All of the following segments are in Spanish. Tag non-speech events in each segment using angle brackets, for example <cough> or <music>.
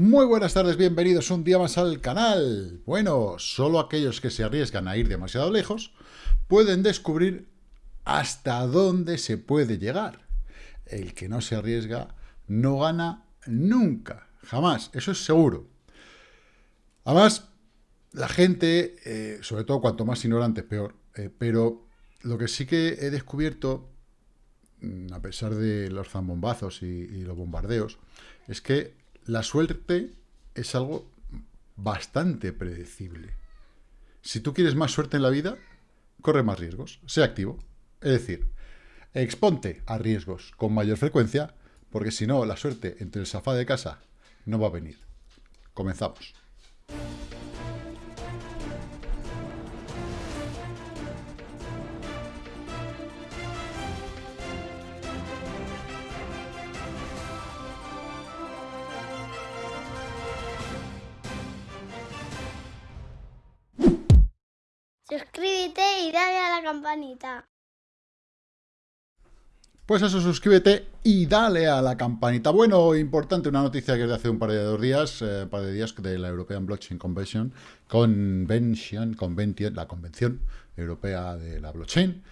Muy buenas tardes, bienvenidos un día más al canal. Bueno, solo aquellos que se arriesgan a ir demasiado lejos pueden descubrir hasta dónde se puede llegar. El que no se arriesga no gana nunca, jamás, eso es seguro. Además, la gente, eh, sobre todo cuanto más ignorante, peor, eh, pero lo que sí que he descubierto, mm, a pesar de los zambombazos y los bombardeos, es que la suerte es algo bastante predecible. Si tú quieres más suerte en la vida, corre más riesgos, sé activo. Es decir, exponte a riesgos con mayor frecuencia, porque si no, la suerte entre el sofá de casa no va a venir. Comenzamos. Pues eso, suscríbete y dale a la campanita. Bueno, importante, una noticia que es de hace un par de días, eh, un par de días de la European Blockchain Convention, Convention, Convention, la Convención Europea de la Blockchain,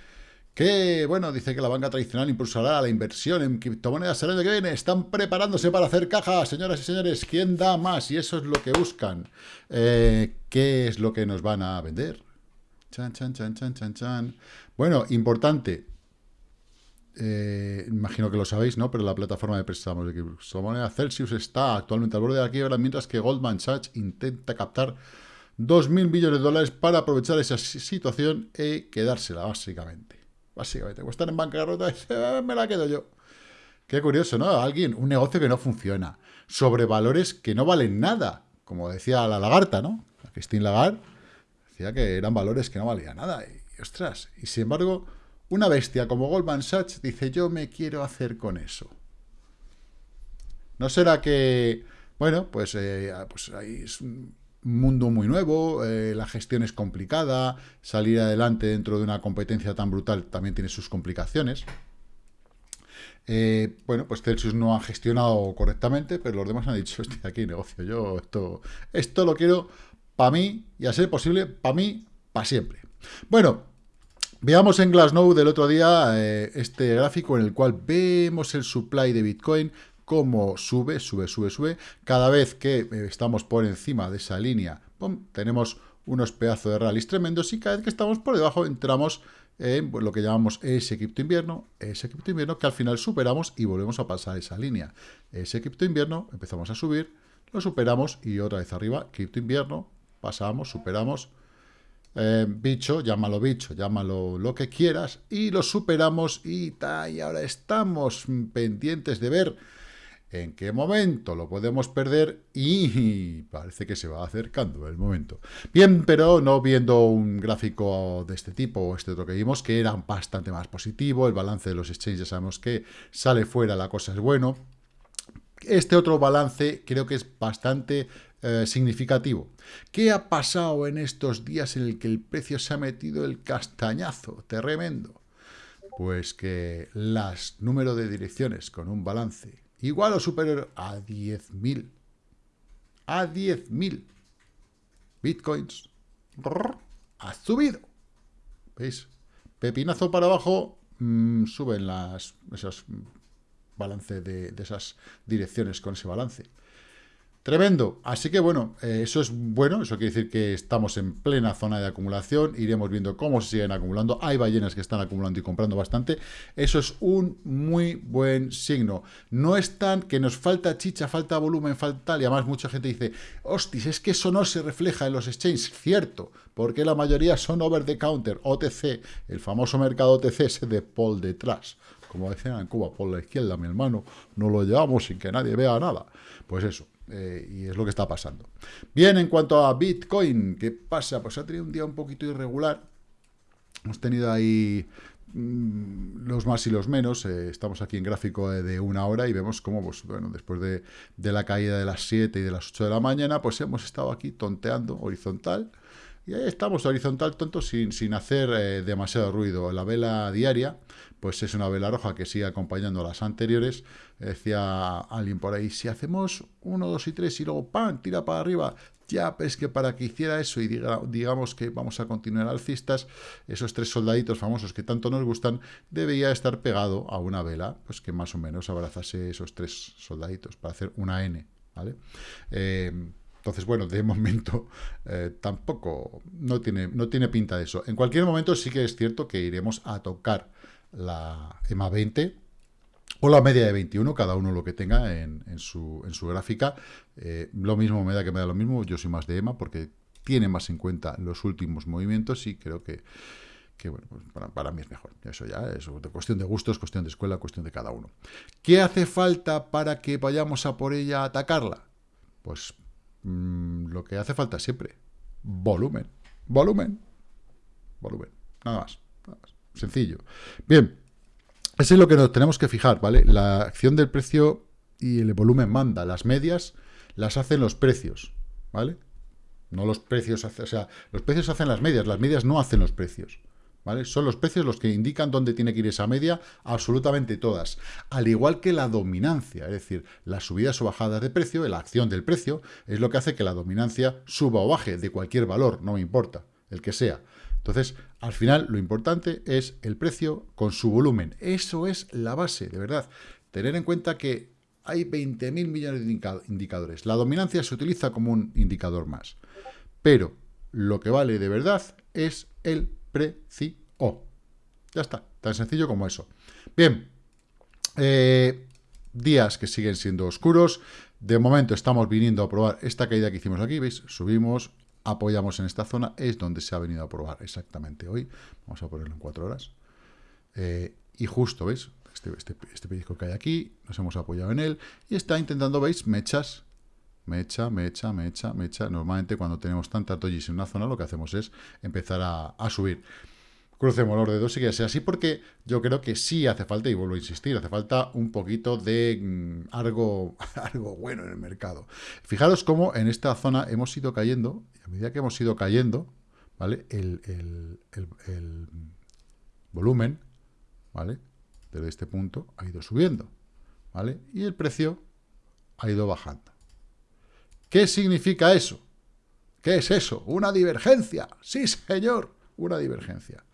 que, bueno, dice que la banca tradicional impulsará la inversión en criptomonedas el año que viene. Están preparándose para hacer caja, señoras y señores. ¿Quién da más? Y eso es lo que buscan. Eh, ¿Qué es lo que nos van a vender? Chan, chan, chan, chan, chan, chan. Bueno, importante. Eh, imagino que lo sabéis, ¿no? Pero la plataforma de préstamos de criptomoneda Celsius está actualmente al borde de la quiebra, mientras que Goldman Sachs intenta captar 2.000 millones de dólares para aprovechar esa situación y quedársela, básicamente. Básicamente, o estar en bancarrota y me la quedo yo. Qué curioso, ¿no? Alguien, un negocio que no funciona, sobre valores que no valen nada, como decía la lagarta, ¿no? Christine Lagarde Que eran valores que no valían nada. Y, ostras, y sin embargo, una bestia como Goldman Sachs dice, yo me quiero hacer con eso. ¿No será que, bueno, pues, eh, pues es un mundo muy nuevo, eh, la gestión es complicada, salir adelante dentro de una competencia tan brutal también tiene sus complicaciones. Eh, bueno, pues Celsius no ha gestionado correctamente, pero los demás han dicho, estoy aquí negocio yo, esto, esto lo quiero para mí, y a ser posible, para mí, para siempre. Bueno, veamos en Glassnode del otro día eh, este gráfico en el cual vemos el supply de Bitcoin, cómo sube, sube, sube, sube. Cada vez que eh, estamos por encima de esa línea, tenemos unos pedazos de rallies tremendos y cada vez que estamos por debajo entramos en lo que llamamos ese cripto invierno, ese cripto invierno que al final superamos y volvemos a pasar esa línea. Ese cripto invierno, empezamos a subir, lo superamos y otra vez arriba, cripto invierno, pasamos, superamos, eh, bicho, llámalo bicho, llámalo lo que quieras, y lo superamos y, ta, y ahora estamos pendientes de ver en qué momento lo podemos perder y parece que se va acercando el momento. Bien, pero no viendo un gráfico de este tipo o este otro que vimos, que era bastante más positivo, el balance de los exchanges sabemos que sale fuera, la cosa es bueno. Este otro balance creo que es bastante eh, significativo. ¿Qué ha pasado en estos días en el que el precio se ha metido el castañazo tremendo? Pues que las número de direcciones con un balance igual o superior a 10.000, a 10.000 bitcoins, ha subido. ¿Veis? Pepinazo para abajo, mm, suben las, esos balance de, de esas direcciones con ese balance. Tremendo. Así que bueno, eh, eso es bueno, eso quiere decir que estamos en plena zona de acumulación, iremos viendo cómo se siguen acumulando, hay ballenas que están acumulando y comprando bastante, eso es un muy buen signo. No es tan que nos falta chicha, falta volumen, falta y además mucha gente dice, hostis, es que eso no se refleja en los exchanges, cierto, porque la mayoría son over the counter, OTC, el famoso mercado OTC ese de Paul detrás. Como decían en Cuba, por la izquierda, mi hermano, no lo llevamos sin que nadie vea nada. Pues eso, eh, y es lo que está pasando. Bien, en cuanto a Bitcoin, ¿qué pasa? Pues ha tenido un día un poquito irregular. Hemos tenido ahí mm, los más y los menos. Eh, estamos aquí en gráfico de, una hora y vemos cómo, pues, bueno, después de, de, la caída de las 7 y de las 8 de la mañana, pues hemos estado aquí tonteando horizontal Y ahí estamos horizontal tonto sin, sin hacer eh, demasiado ruido. La vela diaria, pues es una vela roja que sigue acompañando a las anteriores. Decía alguien por ahí, si hacemos uno, dos y tres y luego ¡pam! tira para arriba. Ya, es que para que hiciera eso y diga, digamos que vamos a continuar alcistas, esos tres soldaditos famosos que tanto nos gustan, debería estar pegado a una vela, pues que más o menos abrazase esos tres soldaditos para hacer una N, ¿vale? Eh, entonces, bueno, de momento <laughs> eh, tampoco, no tiene, no tiene pinta de eso. En cualquier momento sí que es cierto que iremos a tocar la EMA 20 o la media de 21, cada uno lo que tenga en, su, en su, gráfica. Eh, lo mismo me da que me da lo mismo, yo soy más de EMA porque tiene más en cuenta los últimos movimientos y creo que, bueno, pues para, para, mí es mejor. Eso ya es cuestión de gustos, cuestión de escuela, cuestión de cada uno. ¿Qué hace falta para que vayamos a por ella a atacarla? Pues Mm, lo que hace falta siempre, volumen, volumen, volumen, nada más, sencillo. Bien, eso es lo que nos tenemos que fijar, ¿vale? La acción del precio y el volumen manda, las medias las hacen los precios, ¿vale? No los precios, o sea, los precios hacen las medias, las medias no hacen los precios. Son los precios los que indican dónde tiene que ir esa media, absolutamente todas. Al igual que la dominancia, es decir, las subidas o bajadas de precio, la acción del precio, es lo que hace que la dominancia suba o baje de cualquier valor, no me importa, el que sea. Entonces, al final, lo importante es el precio con su volumen. Eso es la base, de verdad. Tener en cuenta que hay 20.000 millones de indicadores. La dominancia se utiliza como un indicador más. Pero lo que vale de verdad es el precio. Ya está, tan sencillo como eso. Bien, eh, días que siguen siendo oscuros. De momento estamos viniendo a probar esta caída que hicimos aquí, ¿veis? Subimos, apoyamos en esta zona, es donde se ha venido a probar exactamente hoy. Vamos a ponerlo en cuatro horas. Eh, y justo, ¿veis? Este, este, este pellizco que hay aquí, nos hemos apoyado en él, y está intentando, ¿veis? Mechas, mecha, mecha, mecha, mecha. Normalmente cuando tenemos tantas dojis en una zona, lo que hacemos es empezar a, subir. Crucemos los dedos y que sea así, porque yo creo que sí hace falta, y vuelvo a insistir, hace falta un poquito de mm, algo, <laughs> algo bueno en el mercado. Fijaros cómo en esta zona hemos ido cayendo, y a medida que hemos ido cayendo, ¿vale? El, el volumen, ¿vale? Desde este punto ha ido subiendo, ¿vale? Y el precio ha ido bajando. ¿Qué significa eso? ¿Qué es eso? Una divergencia. Sí, señor, una divergencia.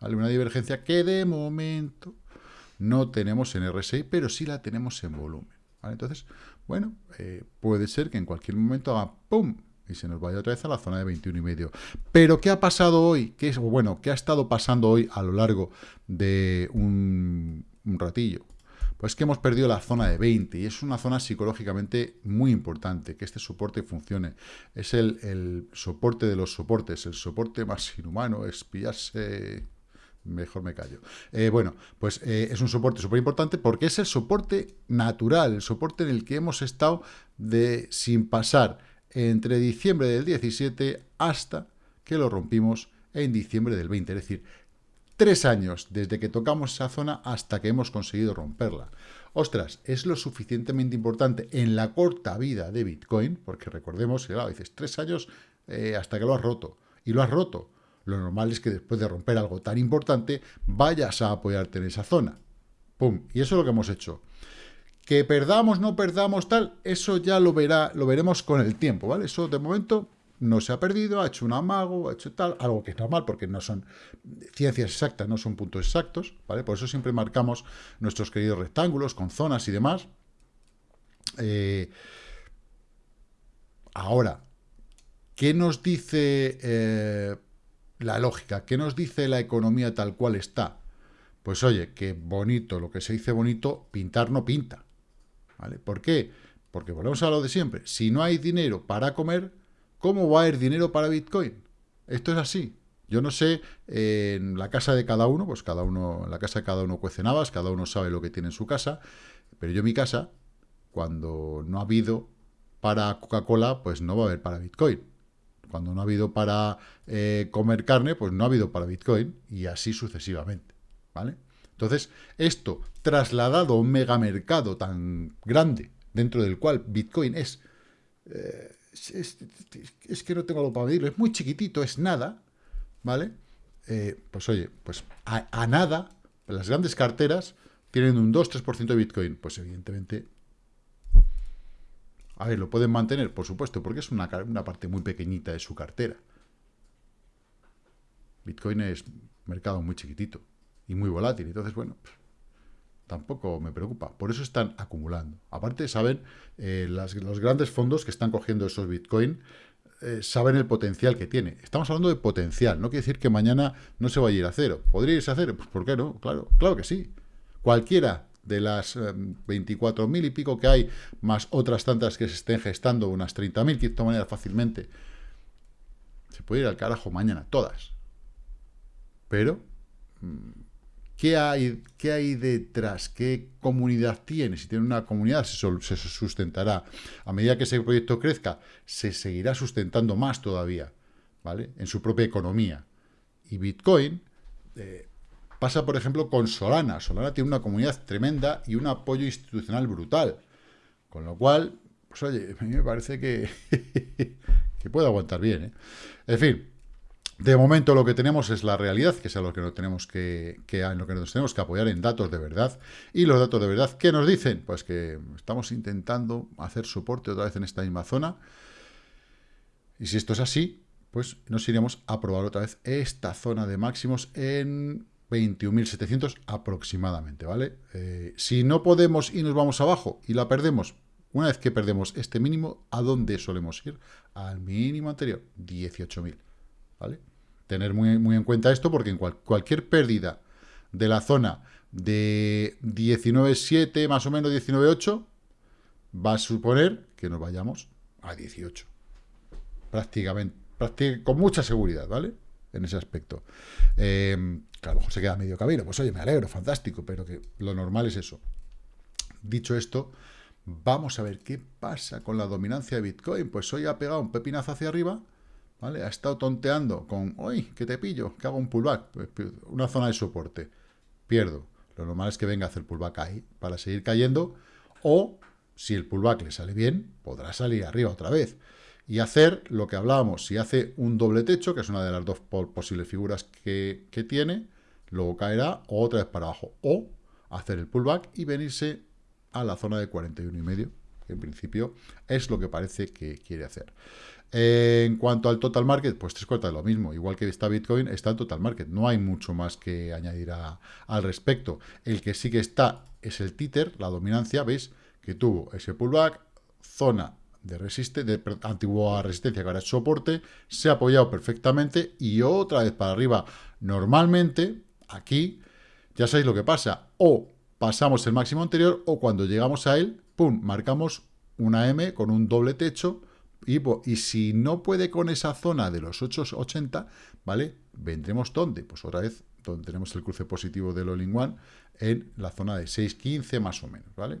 ¿Vale? Una divergencia que de momento no tenemos en RSI, pero sí la tenemos en volumen. Entonces, bueno, eh, puede ser que en cualquier momento haga ¡pum! y se nos vaya otra vez a la zona de 21 y medio. Pero, ¿qué ha pasado hoy? ¿Qué bueno, ¿qué ha estado pasando hoy a lo largo de un ratillo? Pues que hemos perdido la zona de 20 y es una zona psicológicamente muy importante, que este soporte funcione. Es el, soporte de los soportes, el soporte más inhumano, es pillarse... Mejor me callo. Eh, bueno, pues eh, es un soporte súper importante porque es el soporte natural, el soporte en el que hemos estado de, sin pasar entre diciembre del 17 hasta que lo rompimos en diciembre del 20. Es decir, Tres años desde que tocamos esa zona hasta que hemos conseguido romperla. Ostras, es lo suficientemente importante en la corta vida de Bitcoin, porque recordemos claro, dices, tres años eh, hasta que lo has roto. Y lo has roto. Lo normal es que después de romper algo tan importante, vayas a apoyarte en esa zona. ¡Pum! Y eso es lo que hemos hecho. Que perdamos, no perdamos, tal, eso ya lo, verá, lo veremos con el tiempo, ¿vale? Eso de momento no se ha perdido, ha hecho un amago, ha hecho tal, algo que es normal porque no son ciencias exactas, no son puntos exactos, ¿vale? Por eso siempre marcamos nuestros queridos rectángulos con zonas y demás. Eh, ahora, ¿qué nos dice eh, la lógica? ¿Qué nos dice la economía tal cual está? Pues oye, que bonito, lo que se dice bonito, pintar no pinta. ¿Vale? ¿Por qué? Porque volvemos a lo de siempre. Si no hay dinero para comer, ¿Cómo va a haber dinero para Bitcoin? Esto es así. Yo no sé, en la casa de cada uno, pues cada uno, en la casa de cada uno cuece navas, cada uno sabe lo que tiene en su casa, pero yo en mi casa, cuando no ha habido para Coca-Cola, pues no va a haber para Bitcoin. Cuando no ha habido para eh, comer carne, pues no ha habido para Bitcoin, y así sucesivamente, ¿vale? Entonces, esto trasladado a un megamercado tan grande, dentro del cual Bitcoin es... Eh, es, que no tengo algo para medirlo, es muy chiquitito, es nada, ¿vale? Eh, pues oye, pues a, nada, las grandes carteras tienen un 2-3% de Bitcoin. Pues evidentemente, a ver, lo pueden mantener, por supuesto, porque es una, una parte muy pequeñita de su cartera. Bitcoin es mercado muy chiquitito y muy volátil, entonces, bueno, tampoco me preocupa. Por eso están acumulando. Aparte, saben, eh, los grandes fondos que están cogiendo esos Bitcoin eh, saben el potencial que tiene. Estamos hablando de potencial, no quiere decir que mañana no se vaya a ir a cero. ¿Podría irse a cero? Pues ¿por qué no? Claro, claro que sí. Cualquiera de las 24.000 eh, y pico que hay, más otras tantas que se estén gestando, unas 30.000 criptomonedas fácilmente, se puede ir al carajo mañana, todas. Pero mm, ¿Qué hay, ¿Qué hay detrás? ¿Qué comunidad tiene? Si tiene una comunidad, se, sustentará. A medida que ese proyecto crezca, se seguirá sustentando más todavía, ¿vale? En su propia economía. Y Bitcoin eh, pasa, por ejemplo, con Solana. Solana tiene una comunidad tremenda y un apoyo institucional brutal. Con lo cual, pues oye, <laughs> a mí me parece que, <laughs> que puede aguantar bien, ¿eh? En fin, de momento lo que tenemos es la realidad, que es a lo que, nos tenemos que, en lo que nos tenemos que apoyar en datos de verdad. Y los datos de verdad, ¿qué nos dicen? Pues que estamos intentando hacer soporte otra vez en esta misma zona. Y si esto es así, pues nos iremos a probar otra vez esta zona de máximos en 21.700 aproximadamente, ¿vale? Eh, si no podemos y nos vamos abajo y la perdemos, una vez que perdemos este mínimo, ¿a dónde solemos ir? Al mínimo anterior, 18.000. ¿vale? Tener muy, en cuenta esto porque en cualquier pérdida de la zona de 19.7, más o menos 19.8, va a suponer que nos vayamos a 18. Prácticamente, con mucha seguridad, ¿vale? En ese aspecto. Eh, que a lo mejor se queda medio camino. Pues oye, me alegro, fantástico, pero que lo normal es eso. Dicho esto, vamos a ver qué pasa con la dominancia de Bitcoin. Pues hoy ha pegado un pepinazo hacia arriba, ha estado tonteando con, uy, que te pillo, que hago un pullback, pues, una zona de soporte, pierdo. Lo normal es que venga a hacer pullback ahí para seguir cayendo, o si el pullback le sale bien, podrá salir arriba otra vez. Y hacer lo que hablábamos, si hace un doble techo, que es una de las dos posibles figuras que, que tiene, luego caerá otra vez para abajo. O hacer el pullback y venirse a la zona de 41 y medio, que en principio es lo que parece que quiere hacer en cuanto al total market, pues tres cuartas de lo mismo. Igual que está Bitcoin, está el total market. No hay mucho más que añadir al respecto. El que sí que está es el títer, la dominancia, ¿veis? Que tuvo ese pullback, zona de, resiste, de antigua resistencia que ahora es soporte, se ha apoyado perfectamente y otra vez para arriba. Normalmente, aquí, ya sabéis lo que pasa. O pasamos el máximo anterior o cuando llegamos a él, ¡pum!, marcamos una M con un doble techo y, si no puede con esa zona de los 8,80, ¿vale? Vendremos ¿dónde? Pues otra vez donde tenemos el cruce positivo del All-in One en la zona de 6,15 más o menos, ¿vale?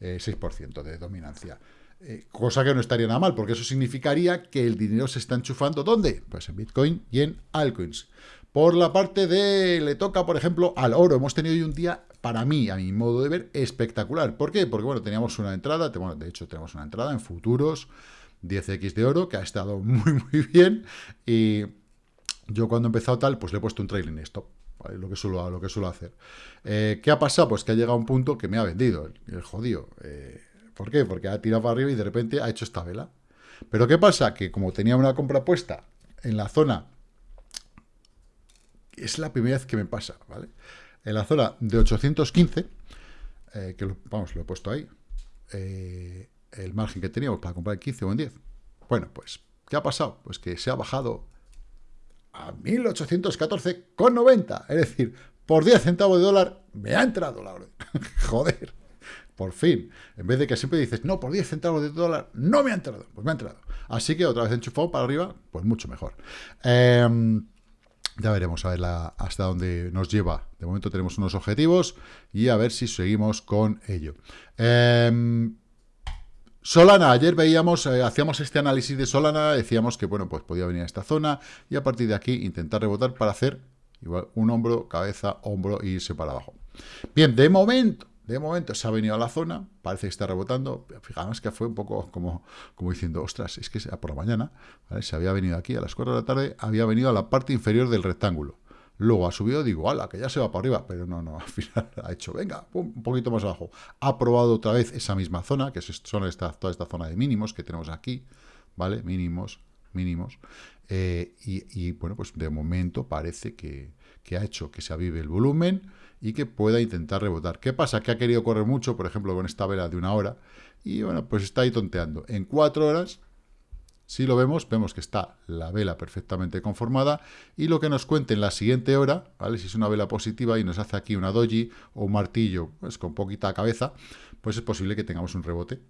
6% eh, de dominancia. Eh, cosa que no estaría nada mal, porque eso significaría que el dinero se está enchufando, ¿dónde? Pues en Bitcoin y en altcoins. Por la parte de, le toca, por ejemplo, al oro. Hemos tenido hoy un día, para mí, a mi modo de ver, espectacular. ¿Por qué? Porque, bueno, teníamos una entrada, bueno, de hecho tenemos una entrada en futuros, 10x de oro, que ha estado <laughs> muy, muy bien. Y yo cuando he empezado tal, pues le he puesto un trailing stop. Lo, que suelo, lo que suelo hacer. Eh, ¿Qué ha pasado? Pues que ha llegado un punto que me ha vendido, el, jodido. Eh, ¿Por qué? Porque ha tirado para arriba y de repente ha hecho esta vela. Pero ¿qué pasa? Que como tenía una compra puesta en la zona, es la primera vez que me pasa, ¿vale? En la zona de 815, eh, que vamos, lo he puesto ahí, el margen que teníamos para comprar en 15 o en 10. Bueno, pues, ¿qué ha pasado? Pues que se ha bajado a 1814,90. Es decir, por 10 centavos de dólar me ha entrado la orden. <laughs> Joder, por fin. En vez de que siempre dices, no, por 10 centavos de dólar no me ha entrado. Pues me ha entrado. Así que otra vez enchufado para arriba, pues mucho mejor. Em, ya veremos a ver hasta dónde nos lleva. De momento tenemos unos objetivos y a ver si seguimos con ello. Eh, Solana, ayer veíamos, eh, hacíamos este análisis de Solana, decíamos que, bueno, pues podía venir a esta zona y a partir de aquí intentar rebotar para hacer igual un hombro, cabeza, hombro e irse para abajo. Bien, de momento, de momento se ha venido a la zona, parece que está rebotando. Fijamos que fue un poco como, como diciendo, ostras, es que por la mañana se había venido aquí a las 4 de la tarde, había venido a la parte inferior del rectángulo. Luego ha subido, digo, ala, que ya se va para arriba, pero no, no, al <laughs> final ha hecho, venga, un poquito más abajo. Ha probado otra vez esa misma zona, que son esta, toda esta zona de mínimos que tenemos aquí, ¿vale? Mínimos, mínimos. Eh, y, bueno, pues de momento parece que, que ha hecho que se avive el volumen, y que pueda intentar rebotar. ¿Qué pasa? Que ha querido correr mucho, por ejemplo, con esta vela de una hora, y bueno, pues está ahí tonteando. En cuatro horas, si lo vemos, vemos que está la vela perfectamente conformada, y lo que nos cuente en la siguiente hora, ¿vale? Si es una vela positiva y nos hace aquí una doji o un martillo, pues con poquita cabeza, pues es posible que tengamos un rebote,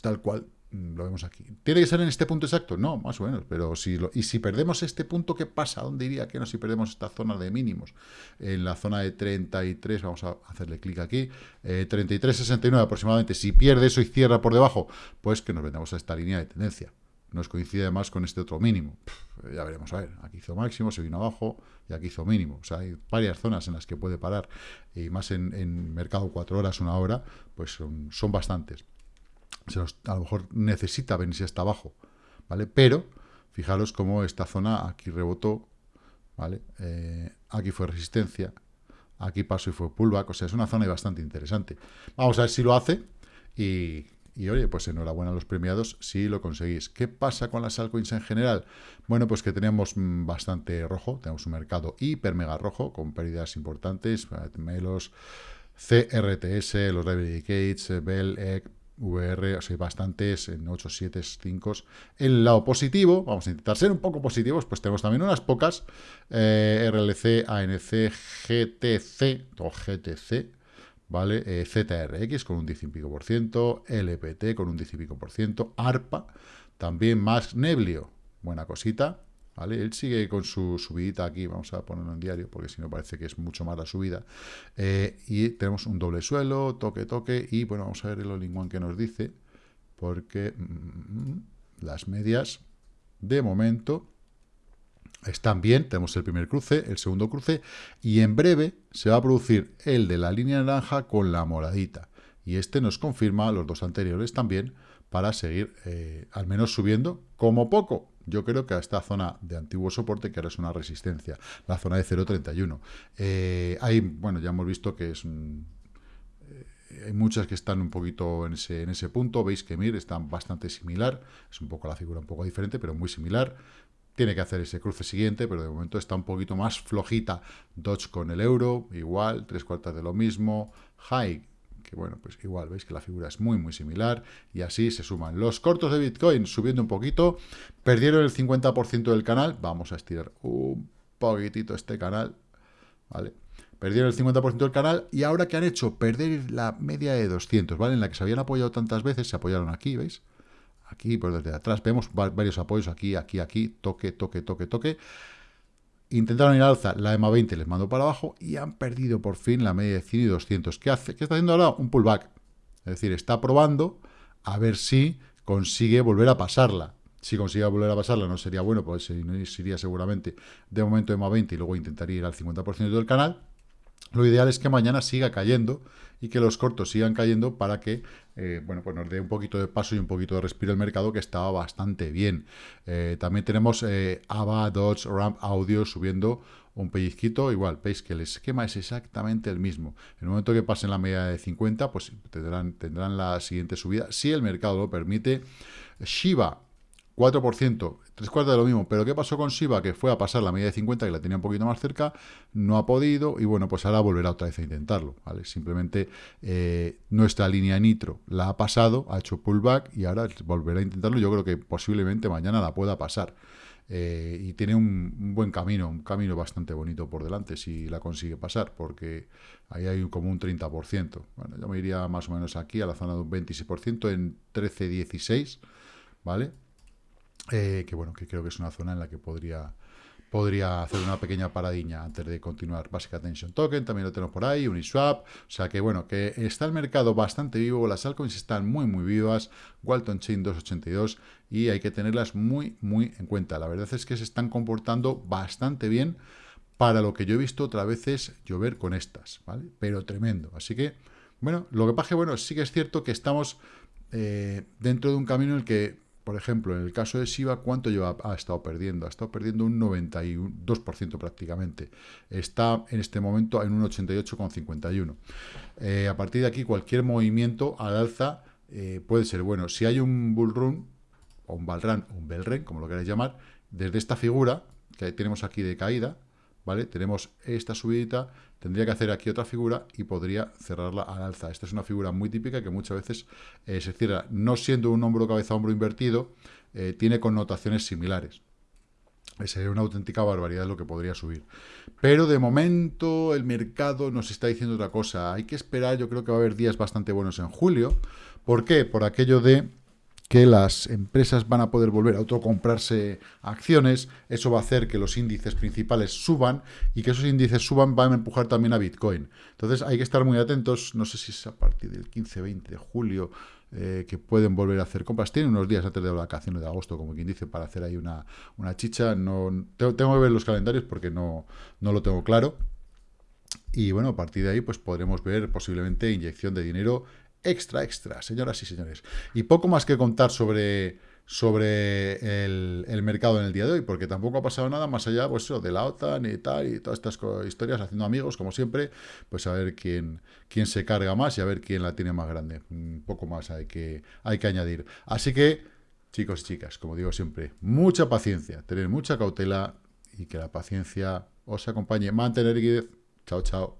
tal cual Mm, lo vemos aquí. ¿Tiene que ser en este punto exacto? No, más o menos. Pero si lo, y si perdemos este punto, ¿qué pasa? ¿Dónde iría que no? Si perdemos esta zona de mínimos. En la zona de 33, vamos a hacerle clic aquí. Eh, 33,69 aproximadamente. Si pierde eso y cierra por debajo, pues que nos vendamos a esta línea de tendencia. Nos coincide además con este otro mínimo. ya veremos, a ver. Aquí hizo máximo, se vino abajo y aquí hizo mínimo. O sea, hay varias zonas en las que puede parar. Y más en, mercado 4 horas, una hora, pues son, son bastantes a lo mejor necesita venirse hasta abajo, ¿vale? Pero, fijaros cómo esta zona aquí rebotó, ¿vale? Eh, aquí fue resistencia, aquí pasó y fue pullback, o sea, es una zona bastante interesante. Vamos a ver si lo hace y, y oye, pues enhorabuena a los premiados si lo conseguís. ¿Qué pasa con las altcoins en general? Bueno, pues que tenemos mm, bastante rojo, tenemos un mercado hiper mega rojo, con pérdidas importantes, Melos, CRTS, los Library Gates, Bell, Egg, VR, o sea, bastantes en 8, 7, 5. El lado positivo, vamos a intentar ser un poco positivos, pues tenemos también unas pocas, eh, RLC, ANC, GTC, o GTC, ¿vale? Eh, ZRX con un 10 y pico por ciento, LPT con un 10 y pico por ciento, ARPA, también más Neblio, buena cosita, ¿vale? Él sigue con su subidita aquí, vamos a ponerlo en diario, porque si no parece que es mucho más la subida. Eh, y tenemos un doble suelo, toque, toque, y bueno, vamos a ver el all que nos dice, porque mm, las medias, de momento, están bien, tenemos el primer cruce, el segundo cruce, y en breve se va a producir el de la línea naranja con la moradita. Y este nos confirma los dos anteriores también para seguir eh, al menos subiendo como poco yo creo que a esta zona de antiguo soporte, que ahora es una resistencia, la zona de 0.31. Eh, hay, bueno, ya hemos visto que es eh, hay muchas que están un poquito en ese, en ese punto, veis que MIR está bastante similar, es un poco la figura un poco diferente, pero muy similar, tiene que hacer ese cruce siguiente, pero de momento está un poquito más flojita, Dodge con el euro, igual, tres cuartas de lo mismo, High que bueno, pues igual veis que la figura es muy muy similar y así se suman. Los cortos de Bitcoin subiendo un poquito, perdieron el 50% del canal, vamos a estirar un poquitito este canal, ¿vale? Perdieron el 50% del canal y ahora que han hecho perder la media de 200, ¿vale? En la que se habían apoyado tantas veces, se apoyaron aquí, ¿veis? Aquí, por desde atrás, vemos varios apoyos aquí, aquí, aquí, toque, toque, toque, toque intentaron ir al alza, la EMA 20 les mandó para abajo y han perdido por fin la media de 100 y 200. ¿Qué hace? ¿Qué está haciendo ahora? Un pullback. Es decir, está probando a ver si consigue volver a pasarla. Si consigue volver a pasarla no sería bueno, pues sería seguramente de momento EMA 20 y luego intentaría ir al 50% del canal. Lo ideal es que mañana siga cayendo y que los cortos sigan cayendo para que eh, bueno, pues nos dé un poquito de paso y un poquito de respiro el mercado que estaba bastante bien. Eh, también tenemos eh, Dodge, Ramp Audio subiendo un pellizquito, igual, veis que el esquema es exactamente el mismo. En el momento que pasen la media de 50, pues tendrán, tendrán la siguiente subida, si el mercado lo permite. Shiba, 4%, tres cuartos de lo mismo. Pero ¿qué pasó con Shiba? Que fue a pasar la media de 50, que la tenía un poquito más cerca, no ha podido, y bueno, pues ahora volverá otra vez a intentarlo, ¿vale? Simplemente eh, nuestra línea Nitro la ha pasado, ha hecho pullback, y ahora volverá a intentarlo. Yo creo que posiblemente mañana la pueda pasar. Eh, y tiene un, buen camino, un camino bastante bonito por delante si la consigue pasar, porque ahí hay como un 30%. Bueno, yo me iría más o menos aquí a la zona de un 26% en 13-16, ¿vale? Eh, que bueno, que creo que es una zona en la que podría, podría hacer una pequeña paradiña antes de continuar. Basic Attention Token, también lo tenemos por ahí, Uniswap, o sea que bueno, que está el mercado bastante vivo, las altcoins están muy muy vivas, Walton Chain 282 y hay que tenerlas muy muy en cuenta. La verdad es que se están comportando bastante bien para lo que yo he visto otras veces llover con estas, ¿vale? Pero tremendo, así que Bueno, lo que pasa es que, bueno, sí que es cierto que estamos eh, dentro de un camino en el que, por ejemplo, en el caso de Shiba, ¿cuánto lleva? Ha estado perdiendo. Ha estado perdiendo un 92% prácticamente. Está en este momento en un 88,51. Eh, a partir de aquí, cualquier movimiento al alza eh, puede ser bueno. Si hay un bull run, o un balrun, o un bell como lo queráis llamar, desde esta figura que tenemos aquí de caída, ¿vale? Tenemos esta subidita, tendría que hacer aquí otra figura y podría cerrarla al alza. Esta es una figura muy típica que muchas veces eh, se cierra, no siendo un hombro cabeza hombro invertido, eh, tiene connotaciones similares. Sería una auténtica barbaridad lo que podría subir. Pero de momento el mercado nos está diciendo otra cosa. Hay que esperar, yo creo que va a haber días bastante buenos en julio. ¿Por qué? Por aquello de que las empresas van a poder volver a autocomprarse acciones, eso va a hacer que los índices principales suban y que esos índices suban van a empujar también a Bitcoin. Entonces hay que estar muy atentos, no sé si es a partir del 15-20 de julio eh, que pueden volver a hacer compras. Tienen unos días antes de la vacaciones de agosto, como quien dice, para hacer ahí una, una chicha. No, tengo, tengo, que ver los calendarios porque no, no lo tengo claro. Y bueno, a partir de ahí pues podremos ver posiblemente inyección de dinero extra, extra, señoras y señores. Y poco más que contar sobre, sobre el, mercado en el día de hoy, porque tampoco ha pasado nada más allá pues, de la OTAN y tal, y todas estas historias, haciendo amigos, como siempre, pues a ver quién, quién se carga más y a ver quién la tiene más grande. Un poco más hay que, hay que añadir. Así que, chicos y chicas, como digo siempre, mucha paciencia, tener mucha cautela y que la paciencia os acompañe. Mantener guía. Chao, chao.